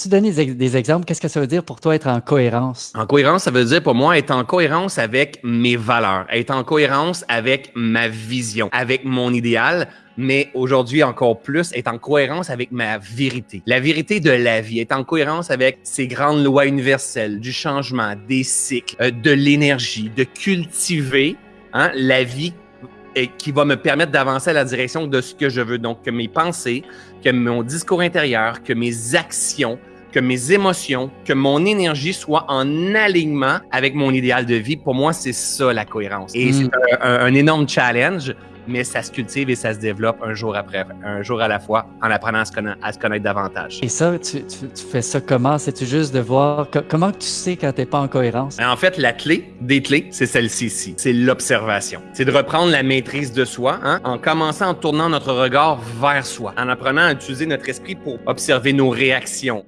Tu donnes des, exemples, qu'est-ce que ça veut dire pour toi être en cohérence? En cohérence, ça veut dire pour moi être en cohérence avec mes valeurs, être en cohérence avec ma vision, avec mon idéal, mais aujourd'hui encore plus, être en cohérence avec ma vérité. La vérité de la vie, être en cohérence avec ces grandes lois universelles, du changement, des cycles, euh, de l'énergie, de cultiver hein, la vie et qui va me permettre d'avancer à la direction de ce que je veux. Donc, que mes pensées, que mon discours intérieur, que mes actions, que mes émotions, que mon énergie soient en alignement avec mon idéal de vie. Pour moi, c'est ça la cohérence. Et Mm. c'est un, un- un énorme challenge, mais ça se cultive et ça se développe un jour après, un jour à la fois, en apprenant à se connaître, à se connaître davantage. Et ça, tu, tu- tu fais ça comment? C'est-tu juste de voir co- comment tu sais quand t'es pas en cohérence? En fait, la clé des clés, c'est celle-ci ici. C'est l'observation. C'est de reprendre la maîtrise de soi hein, en commençant en tournant notre regard vers soi, en apprenant à utiliser notre esprit pour observer nos réactions,